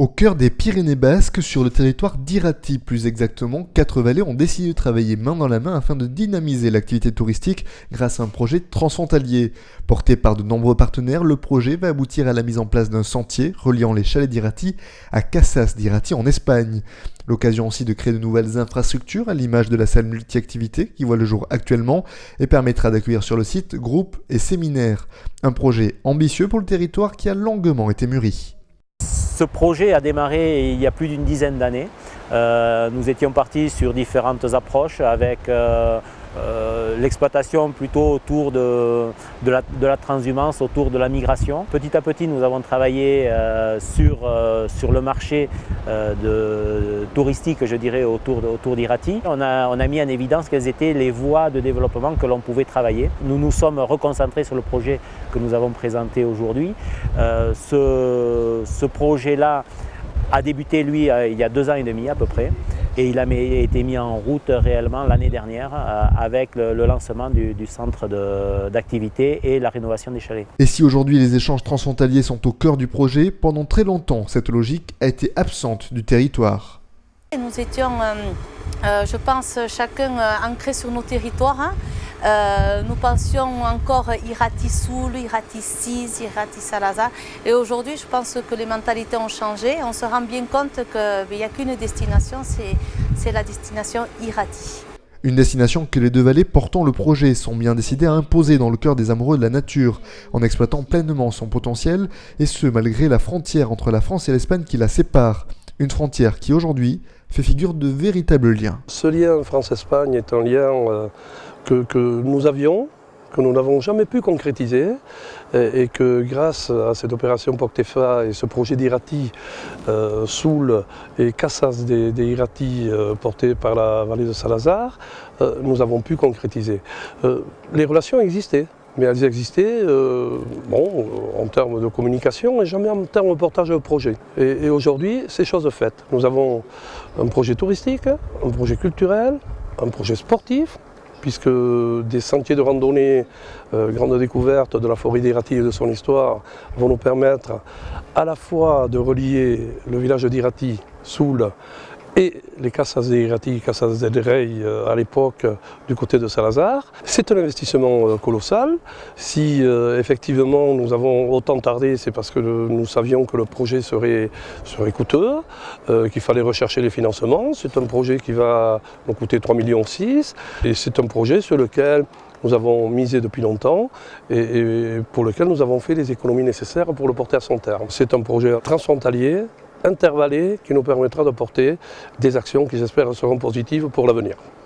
Au cœur des Pyrénées basques, sur le territoire d'Irati plus exactement, quatre vallées ont décidé de travailler main dans la main afin de dynamiser l'activité touristique grâce à un projet transfrontalier. Porté par de nombreux partenaires, le projet va aboutir à la mise en place d'un sentier reliant les chalets d'Irati à Casas d'Irati en Espagne. L'occasion aussi de créer de nouvelles infrastructures à l'image de la salle multi-activité qui voit le jour actuellement et permettra d'accueillir sur le site groupes et séminaires. Un projet ambitieux pour le territoire qui a longuement été mûri. Ce projet a démarré il y a plus d'une dizaine d'années. Euh, nous étions partis sur différentes approches avec euh, euh, l'exploitation plutôt autour de, de, la, transhumance, autour de la migration. Petit à petit, nous avons travaillé sur, sur le marché touristique, je dirais, autour, autour d'Irati. On a, on a mis en évidence quelles étaient les voies de développement que l'on pouvait travailler. Nous nous sommes reconcentrés sur le projet que nous avons présenté aujourd'hui. ce, ce projet-là a débuté, lui, euh, il y a deux ans et demi à peu près. Et il a été mis en route réellement l'année dernière euh, avec le, lancement du, centre d'activité et la rénovation des chalets. Et si aujourd'hui les échanges transfrontaliers sont au cœur du projet, pendant très longtemps, cette logique a été absente du territoire. Nous étions, euh, je pense, chacun ancré sur nos territoires. Hein. Euh, nous pensions encore Irati-Soul, Irati-Sis, Irati-Salazar. Et aujourd'hui, je pense que les mentalités ont changé. On se rend bien compte qu'il n'y a qu'une destination, c'est la destination Irati. Une destination que les deux vallées portant le projet sont bien décidées à imposer dans le cœur des amoureux de la nature, en exploitant pleinement son potentiel, et ce malgré la frontière entre la France et l'Espagne qui la sépare. Une frontière qui aujourd'hui fait figure de véritable lien. Ce lien France-Espagne est un lien euh, que, nous avions, que nous n'avons jamais pu concrétiser et, que grâce à cette opération POCTEFA et ce projet d'Irati, euh, Soul et Cassas des, Irati euh, portés par la vallée de Salazar, euh, nous avons pu concrétiser. les relations existaient mais elles existaient bon, en termes de communication et jamais en termes de portage de projet. Et, et aujourd'hui, c'est chose faite. Nous avons un projet touristique, un projet culturel, un projet sportif, puisque des sentiers de randonnée, euh, grande découverte de la forêt d'Irati et de son histoire, vont nous permettre à la fois de relier le village d'Irati, Soul, et les Casas de Irati, Casas de Rey euh, à l'époque du côté de Salazar. C'est un investissement euh, colossal. Si euh, effectivement nous avons autant tardé, c'est parce que nous savions que le projet serait, coûteux, qu'il fallait rechercher les financements. C'est un projet qui va nous coûter 3,6 millions et c'est un projet sur lequel nous avons misé depuis longtemps et, pour lequel nous avons fait les économies nécessaires pour le porter à son terme. C'est un projet transfrontalier, intervallé qui nous permettra de porter des actions qui j'espère seront positives pour l'avenir.